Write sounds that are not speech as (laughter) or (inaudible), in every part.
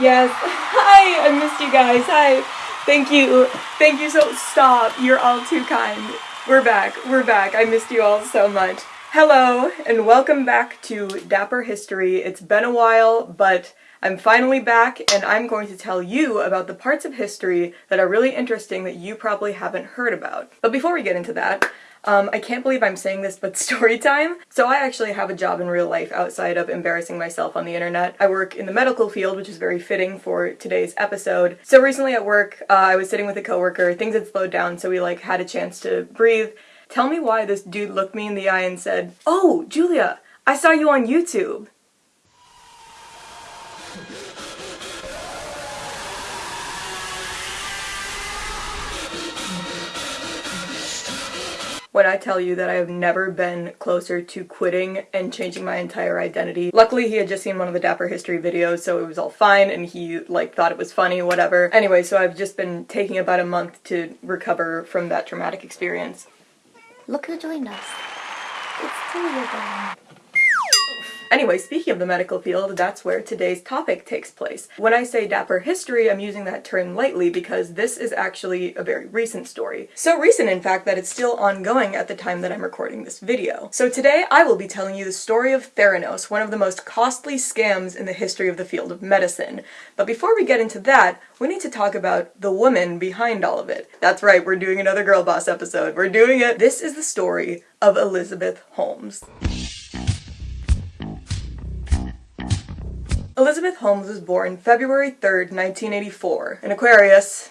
Yes. (laughs) Hi, I missed you guys. Hi. Thank you. Thank you so- Stop. You're all too kind. We're back. We're back. I missed you all so much. Hello, and welcome back to Dapper History. It's been a while, but I'm finally back, and I'm going to tell you about the parts of history that are really interesting that you probably haven't heard about. But before we get into that, um, I can't believe I'm saying this, but (laughs) story time. So I actually have a job in real life outside of embarrassing myself on the internet. I work in the medical field, which is very fitting for today's episode. So recently at work, uh, I was sitting with a coworker, things had slowed down, so we like had a chance to breathe. Tell me why this dude looked me in the eye and said, Oh, Julia, I saw you on YouTube. When I tell you that I have never been closer to quitting and changing my entire identity. Luckily, he had just seen one of the Dapper History videos, so it was all fine, and he, like, thought it was funny, whatever. Anyway, so I've just been taking about a month to recover from that traumatic experience. Look who joined us. It's again. Anyway, speaking of the medical field, that's where today's topic takes place. When I say dapper history, I'm using that term lightly because this is actually a very recent story. So recent, in fact, that it's still ongoing at the time that I'm recording this video. So today, I will be telling you the story of Theranos, one of the most costly scams in the history of the field of medicine. But before we get into that, we need to talk about the woman behind all of it. That's right, we're doing another Girl Boss episode. We're doing it. This is the story of Elizabeth Holmes. Elizabeth Holmes was born February 3rd, 1984, in Aquarius.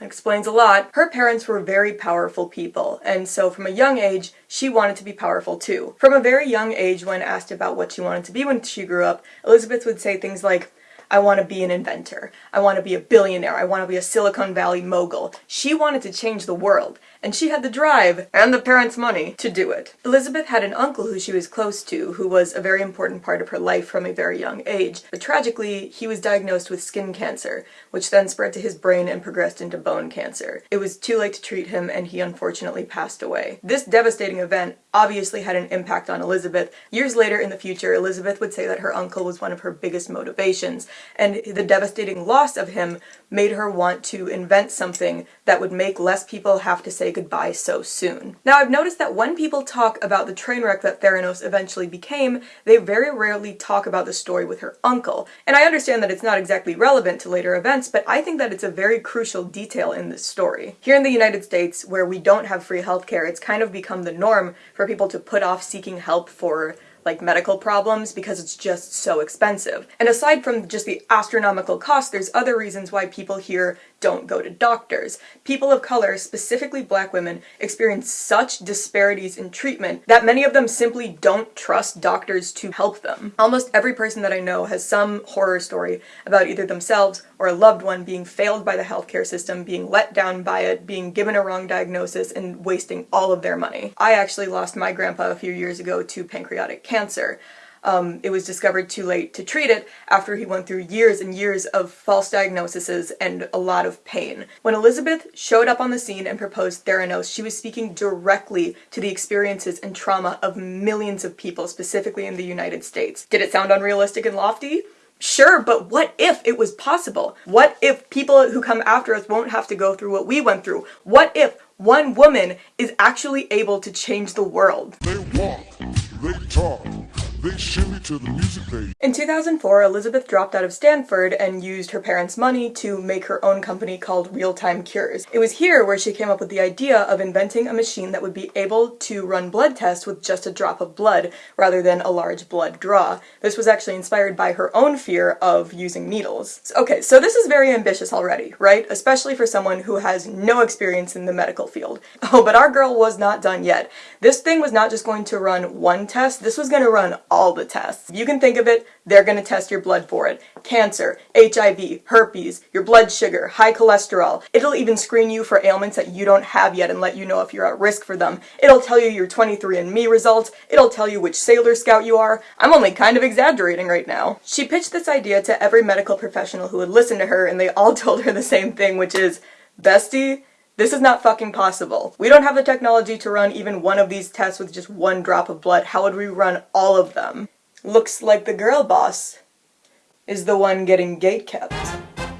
That explains a lot. Her parents were very powerful people, and so from a young age, she wanted to be powerful too. From a very young age, when asked about what she wanted to be when she grew up, Elizabeth would say things like, I want to be an inventor. I want to be a billionaire. I want to be a Silicon Valley mogul. She wanted to change the world, and she had the drive and the parents' money to do it. Elizabeth had an uncle who she was close to, who was a very important part of her life from a very young age, but tragically, he was diagnosed with skin cancer, which then spread to his brain and progressed into bone cancer. It was too late to treat him, and he unfortunately passed away. This devastating event obviously had an impact on Elizabeth. Years later in the future, Elizabeth would say that her uncle was one of her biggest motivations, and the devastating loss of him made her want to invent something that would make less people have to say goodbye so soon. Now I've noticed that when people talk about the train wreck that Theranos eventually became, they very rarely talk about the story with her uncle. And I understand that it's not exactly relevant to later events, but I think that it's a very crucial detail in this story. Here in the United States, where we don't have free healthcare, it's kind of become the norm for people to put off seeking help for like medical problems because it's just so expensive. And aside from just the astronomical cost, there's other reasons why people here don't go to doctors. People of color, specifically black women, experience such disparities in treatment that many of them simply don't trust doctors to help them. Almost every person that I know has some horror story about either themselves or a loved one being failed by the healthcare system, being let down by it, being given a wrong diagnosis, and wasting all of their money. I actually lost my grandpa a few years ago to pancreatic cancer. Um, it was discovered too late to treat it after he went through years and years of false diagnoses and a lot of pain. When Elizabeth showed up on the scene and proposed Theranos, she was speaking directly to the experiences and trauma of millions of people, specifically in the United States. Did it sound unrealistic and lofty? Sure, but what if it was possible? What if people who come after us won't have to go through what we went through? What if one woman is actually able to change the world? They talk, they shimmy to the music. In 2004, Elizabeth dropped out of Stanford and used her parents' money to make her own company called Real Time Cures. It was here where she came up with the idea of inventing a machine that would be able to run blood tests with just a drop of blood rather than a large blood draw. This was actually inspired by her own fear of using needles. Okay, so this is very ambitious already, right? Especially for someone who has no experience in the medical field. Oh, but our girl was not done yet. This thing was not just going to run one test, this was going to run all the tests. You can think of it, they're going to test your blood for it. Cancer, HIV, herpes, your blood sugar, high cholesterol. It'll even screen you for ailments that you don't have yet and let you know if you're at risk for them. It'll tell you your 23andMe results. It'll tell you which Sailor Scout you are. I'm only kind of exaggerating right now. She pitched this idea to every medical professional who would listen to her and they all (laughs) told her the same thing, which is, Bestie, this is not fucking possible. We don't have the technology to run even one of these tests with just one drop of blood. How would we run all of them? Looks like the girl boss is the one getting gate kept.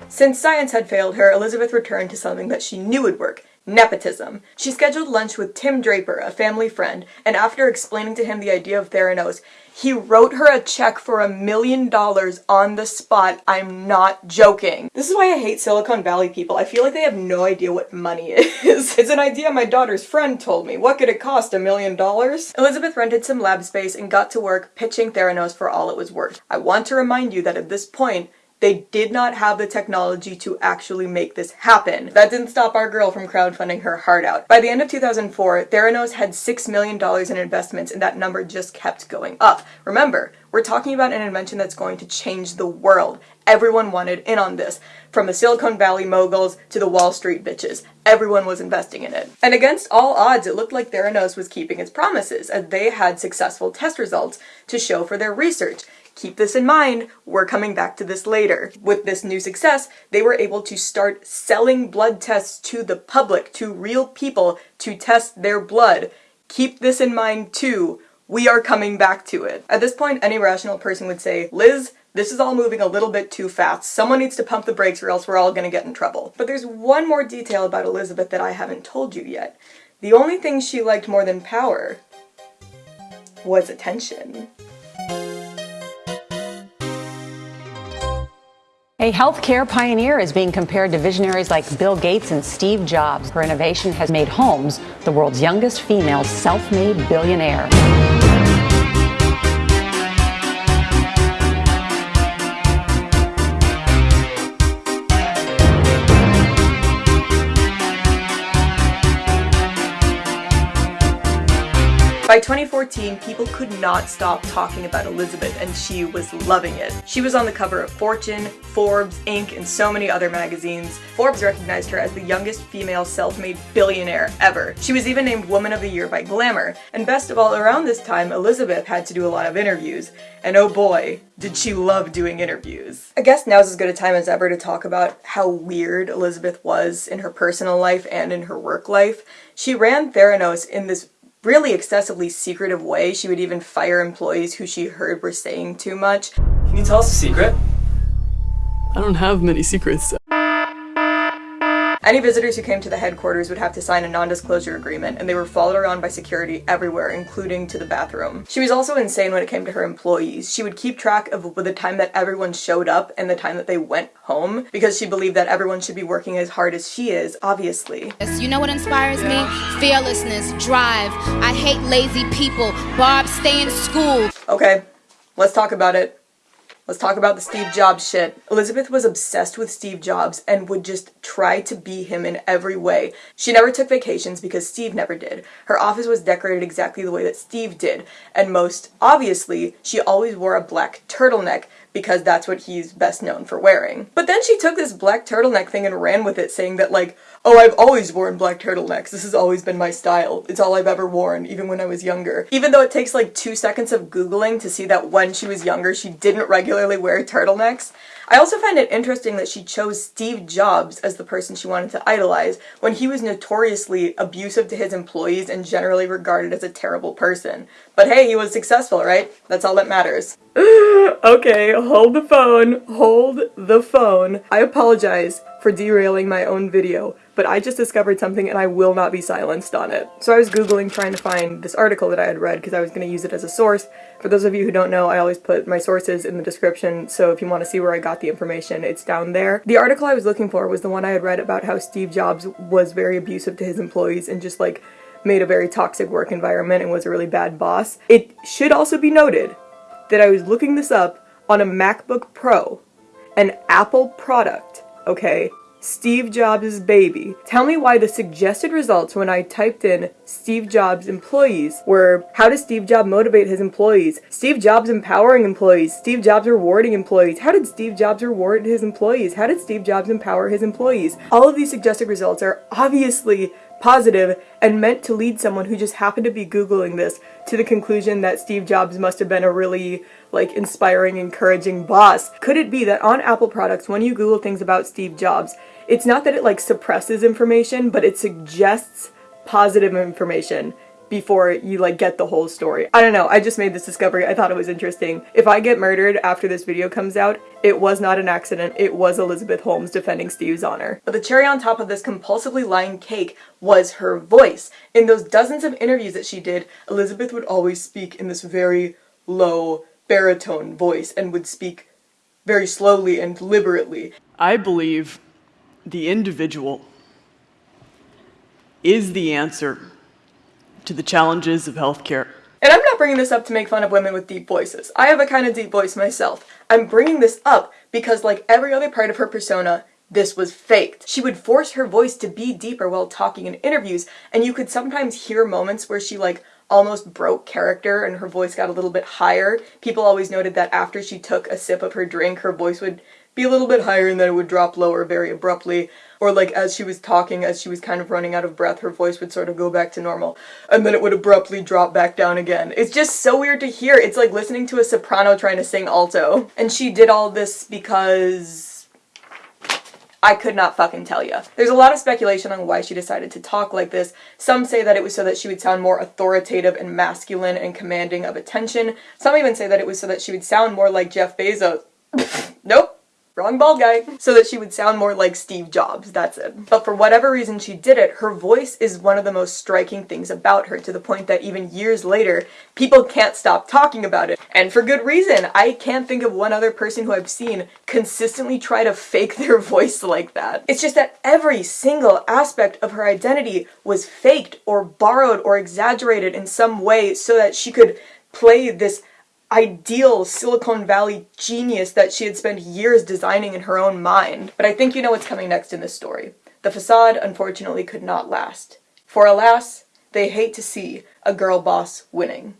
Since science had failed her, Elizabeth returned to something that she knew would work nepotism. She scheduled lunch with Tim Draper, a family friend, and after explaining to him the idea of Theranos, he wrote her a check for a million dollars on the spot. I'm not joking. This is why I hate Silicon Valley people. I feel like they have no idea what money (laughs) is. it's an idea my daughter's friend told me. What could it cost, a million dollars? Elizabeth rented some lab space and got to work pitching Theranos for all it was worth. I want to remind you that at this point, they did not have the technology to actually make this happen. That didn't stop our girl from crowdfunding her heart out. By the end of 2004, Theranos had $6 million in investments and that number just kept going up. Remember, we're talking about an invention that's going to change the world. Everyone wanted in on this. From the Silicon Valley moguls to the Wall Street bitches. Everyone was investing in it. And against all odds, it looked like Theranos was keeping its promises, as they had successful test results to show for their research. Keep this in mind, we're coming back to this later. With this new success, they were able to start selling blood tests to the public, to real people, to test their blood. Keep this in mind too, we are coming back to it. At this point, any rational person would say, Liz, this is all moving a little bit too fast. Someone needs to pump the brakes or else we're all gonna get in trouble. But there's one more detail about Elizabeth that I haven't told you yet. The only thing she liked more than power was attention. A healthcare pioneer is being compared to visionaries like Bill Gates and Steve Jobs. Her innovation has made Holmes the world's youngest female self made billionaire. By 2014, people could not stop talking about Elizabeth and she was loving it. She was on the cover of Fortune, Forbes, Inc., and so many other magazines. Forbes recognized her as the youngest female self-made billionaire ever. She was even named Woman of the Year by Glamour. And best of all, around this time, Elizabeth had to do a lot of interviews. And oh boy, did she love doing interviews. I guess now's as good a time as ever to talk about how weird Elizabeth was in her personal life and in her work life. She ran Theranos in this really excessively secretive way. She would even fire employees who she heard were saying too much. Can you tell us a secret? I don't have many secrets. Any visitors who came to the headquarters would have to sign a non-disclosure agreement, and they were followed around by security everywhere, including to the bathroom. She was also insane when it came to her employees. She would keep track of the time that everyone showed up and the time that they went home, because she believed that everyone should be working as hard as she is, obviously. You know what inspires me? Fearlessness, drive. I hate lazy people. Barb, stay in school. Okay, let's talk about it. Let's talk about the Steve Jobs shit. Elizabeth was obsessed with Steve Jobs and would just try to be him in every way. She never took vacations because Steve never did. Her office was decorated exactly the way that Steve did. And most obviously, she always wore a black turtleneck because that's what he's best known for wearing. But then she took this black turtleneck thing and ran with it saying that like, oh, I've always worn black turtlenecks. This has always been my style. It's all I've ever worn, even when I was younger. Even though it takes like two seconds of Googling to see that when she was younger, she didn't regularly wear turtlenecks. I also find it interesting that she chose Steve Jobs as the person she wanted to idolize when he was notoriously abusive to his employees and generally regarded as a terrible person. But hey, he was successful, right? That's all that matters. (laughs) okay, hold the phone, hold the phone. I apologize for derailing my own video, but I just discovered something and I will not be silenced on it. So I was googling trying to find this article that I had read because I was going to use it as a source. For those of you who don't know, I always put my sources in the description, so if you want to see where I got the information, it's down there. The article I was looking for was the one I had read about how Steve Jobs was very abusive to his employees and just like made a very toxic work environment and was a really bad boss. It should also be noted that I was looking this up on a MacBook Pro, an Apple product, okay? Steve Jobs' baby. Tell me why the suggested results when I typed in Steve Jobs employees were how does Steve Jobs motivate his employees? Steve Jobs empowering employees? Steve Jobs rewarding employees? How did Steve Jobs reward his employees? How did Steve Jobs empower his employees? All of these suggested results are obviously positive and meant to lead someone who just happened to be googling this to the conclusion that Steve Jobs must have been a really like inspiring encouraging boss. Could it be that on Apple products when you google things about Steve Jobs it's not that it like suppresses information, but it suggests positive information. before you like get the whole story. I don't know, I just made this discovery. I thought it was interesting. If I get murdered after this video comes out, it was not an accident. It was Elizabeth Holmes defending Steve's honor. But the cherry on top of this compulsively lying cake was her voice. In those dozens of interviews that she did, Elizabeth would always speak in this very low baritone voice and would speak very slowly and deliberately. I believe the individual is the answer to the challenges of healthcare. And I'm not bringing this up to make fun of women with deep voices. I have a kind of deep voice myself. I'm bringing this up because like every other part of her persona, this was faked. She would force her voice to be deeper while talking in interviews, and you could sometimes hear moments where she like almost broke character and her voice got a little bit higher. People always noted that after she took a sip of her drink, her voice would be a little bit higher and then it would drop lower very abruptly. Or like as she was talking, as she was kind of running out of breath, her voice would sort of go back to normal. And then it would abruptly drop back down again. It's just so weird to hear. It's like listening to a soprano trying to sing alto. And she did all this because... I could not fucking tell you. There's a lot of speculation on why she decided to talk like this. Some say that it was so that she would sound more authoritative and masculine and commanding of attention. Some even say that it was so that she would sound more like Jeff Bezos. (laughs) nope. Wrong bald guy. So that she would sound more like Steve Jobs, that's it. But for whatever reason she did it, her voice is one of the most striking things about her to the point that even years later, people can't stop talking about it. And for good reason. I can't think of one other person who I've seen consistently try to fake (laughs) their voice like that. It's just that every single aspect of her identity was faked or borrowed or exaggerated in some way so that she could play this ideal Silicon Valley genius that she had spent years designing in her own mind. But I think you know what's coming next in this story. The facade, unfortunately, could not last. For alas, they hate to see a girl boss winning.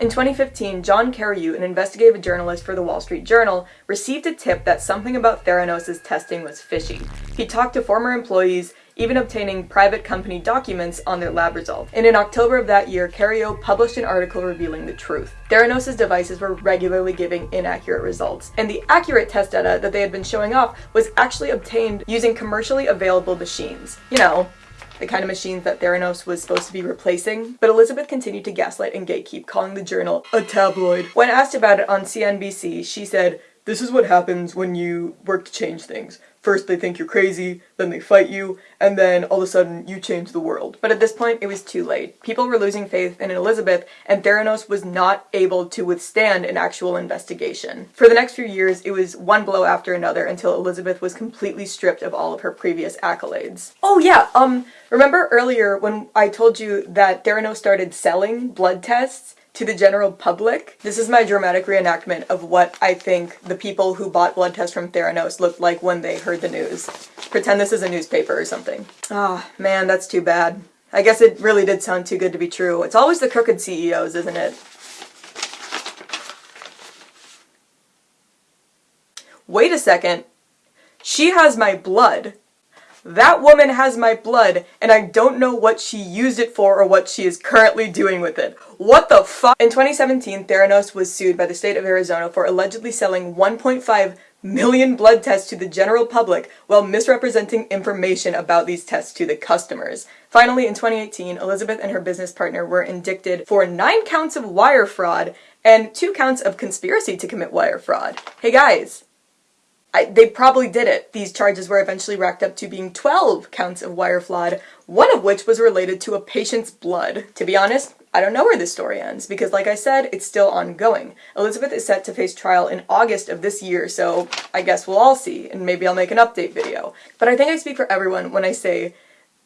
In 2015, John Carreyrou, an investigative journalist for the Wall Street Journal, received a tip that something about Theranos' testing was fishy. He talked to former employees, even obtaining private company documents on their lab results. And in October of that year, Carreyrou published an article revealing the truth. Theranos' devices were regularly giving inaccurate results, and the accurate test data that they had been showing off was actually obtained using commercially available machines. You know, the kind of machines that Theranos was supposed to be replacing. But Elizabeth continued to gaslight and gatekeep, calling the journal a tabloid. When asked about it on CNBC, she said, this is what happens when you work to change things. First they think you're crazy, then they fight you, and then all of a sudden you change the world. But at this point it was too late. People were losing faith in Elizabeth and Theranos was not able to withstand an actual investigation. For the next few years it was one blow after another until Elizabeth was completely stripped of all of her previous accolades. Oh yeah, um, remember earlier when I told you that Theranos started selling blood tests? To the general public. This is my dramatic reenactment of what I think the people who bought blood tests from Theranos looked like when they heard the news. Pretend this is a newspaper or something. Ah, oh, man, that's too bad. I guess it really did sound too good to be true. It's always the crooked CEOs, isn't it? Wait a second. She has my blood. That woman has my blood, and I don't know what she used it for or what she is currently doing with it. What the fuck? In 2017, Theranos was sued by the state of Arizona for allegedly selling 1.5 million blood tests to the general public while misrepresenting information about these tests to the customers. Finally, in 2018, Elizabeth and her business partner were indicted for nine counts of wire fraud and two counts of conspiracy to commit wire fraud. Hey guys, I, they probably did it. These charges were eventually racked up to being 12 counts of wire fraud, one of which was related to a patient's blood. To be honest, I don't know where this story ends, because like I said, it's still ongoing. Elizabeth is set to face trial in August of this year, so I guess we'll all see, and maybe I'll make an update video. But I think I speak for everyone when I say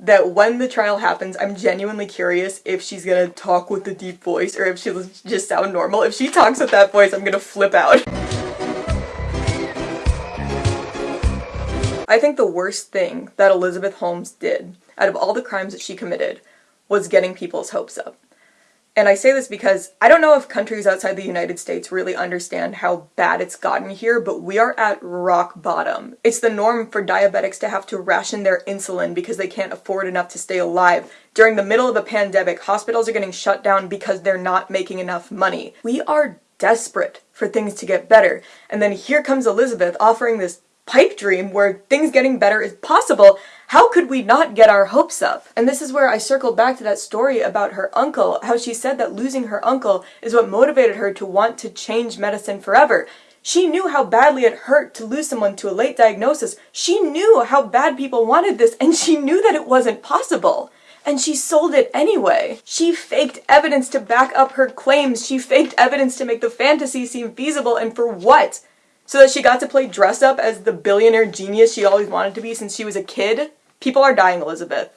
that when the trial happens, I'm genuinely curious if she's gonna talk with the deep voice, or if she'll just sound normal. If she talks with that voice, I'm gonna flip out. I think the worst thing that Elizabeth Holmes did, out of all the crimes that she committed, was getting people's hopes up. And I say this because I don't know if countries outside the United States really understand how bad it's gotten here, but we are at rock bottom. It's the norm for diabetics to have to ration their insulin because they can't afford enough to stay alive. During the middle of a pandemic, hospitals are getting shut down because they're not making enough money. We are desperate for things to get better. And then here comes Elizabeth offering this pipe dream where things getting better is possible, how could we not get our hopes up? And this is where I circled back to that story about her uncle, how she said that losing her uncle is what motivated her to want to change medicine forever. She knew how badly it hurt to lose someone to a late diagnosis. She knew how bad people wanted this, and she knew that it wasn't possible. And she sold it anyway. She faked evidence to back up her claims. She faked evidence to make the fantasy seem feasible, and for what? So that she got to play dress up as the billionaire genius she always wanted to be since she was a kid? People are dying, Elizabeth.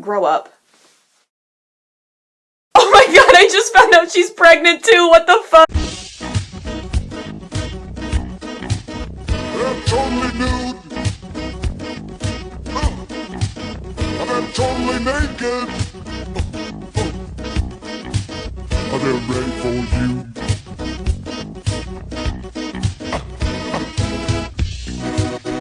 Grow up. (laughs) Oh my god, I just found out she's pregnant too! What the fuck? They're totally nude. They're totally naked. Ready for you.